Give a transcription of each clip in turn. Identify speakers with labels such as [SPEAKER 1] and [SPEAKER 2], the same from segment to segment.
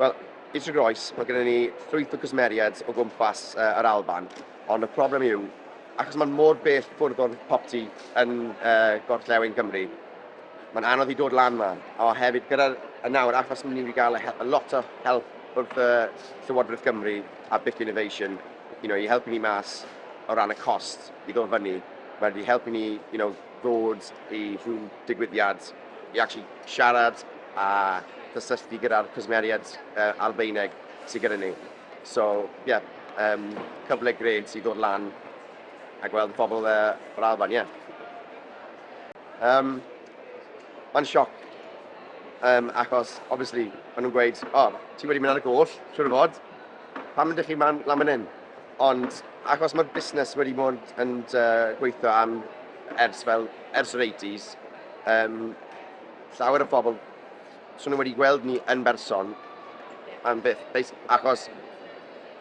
[SPEAKER 1] Wel, Eitre Groes, mae gennym ni llwyth o cwsmeriad o gwmpas uh, yr Alban, ond y problem yw, achos mae'n mor bell ffwrdd o'r popty yn uh, gorllewin Cymru, mae'n anodd i dod lan yma, a hefyd gyda'r y nawr, achos mae'n ni'n gael a lot o help wrth uh, Llywodraeth Cymru a Bit Innovation, you know, i helpu ni mas o ran y cost i ddod fyny, mae wedi helpu ni you know, ddod i rhyw digwyddiad, i actually siarad a cysylltu gyda'r cwsmeriad uh, albeineg sydd gyda ni. So, ie, yeah, um, cyfle gred sydd ddod lan a gweld pobl uh, o'r Alban, ie. Yeah. Um, Mae'n sioc, um, achos, obviously, maen nhw'n gweud, o, oh, ti wedi mynd ar y goll, siwr o fod, pam ydych chi man, lan fan hyn? Ond, achos mae'r busnes wedi bod yn uh, gweithio am ers fel, ers yr 80s, um, llawer o bobl so nhw wedi gweld ni yn berson am byth, achos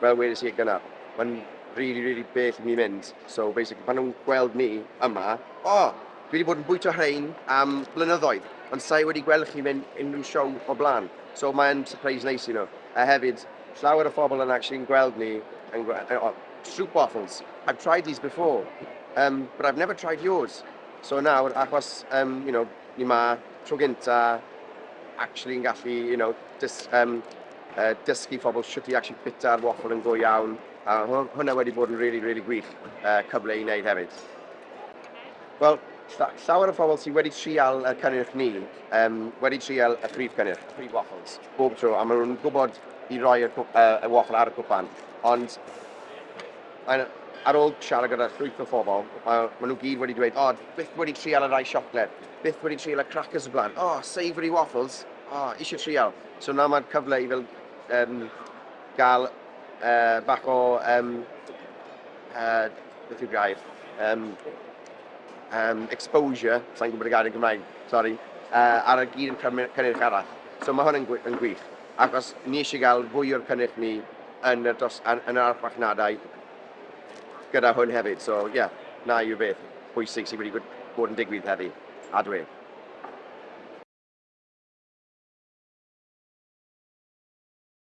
[SPEAKER 1] fel wedys i gyna, mae'n really, really bell i mi mynd. So basically, pan nhw'n gweld ni yma, o, oh, dwi wedi bod yn bwyta rhain am blynyddoedd, ond sa'i wedi gweld chi mynd unrhyw siow o blaen. So mae'n surprise neis i nhw. A hefyd, llawer o phobl yn actually gweld ni yn gweld, oh, soup waffles. I've tried these before, um, but I've never tried yours. So nawr, achos, um, you know, ni ma, tro gynta, actually yn gallu, you know, dis, um, uh, dysgu phobl sut i actually bita'r waffle yn go iawn. A hwnna wedi bod yn really, really gwych uh, cyfle i wneud hefyd. Wel, llawer o phobl sydd wedi trial y cynnyrch ni, um, wedi trial y prif cynnyrch, y prif waffles, bob tro, a maen nhw'n gwybod i roi y, uh, y waffle ar y cwpan. Ond, ar ôl siarad gyda llwyth o phobl, maen nhw gyd wedi dweud, o, oh, byth wedi trial y rai siocled, byth wedi trial y crackers o blaen, o, oh, savoury waffles, o, oh, eisiau trial. So na mae'n cyfle i fel um, gael uh, bach o, um, uh, beth yw'r gair, um, um, exposure, sa'n gwybod y gair yn Gymraeg, sorry, uh, ar y gyd yn cynnyrch arall. So mae hwn yn, yn gwych, achos ni eisiau gael fwy o'r cynnyrch ni yn y, dos, yn, yn yr archfarchnadau gyda hwn hefyd. So, ie, yeah, yw'r beth bwysig sydd wedi bod yn digwydd heddi. A dwi.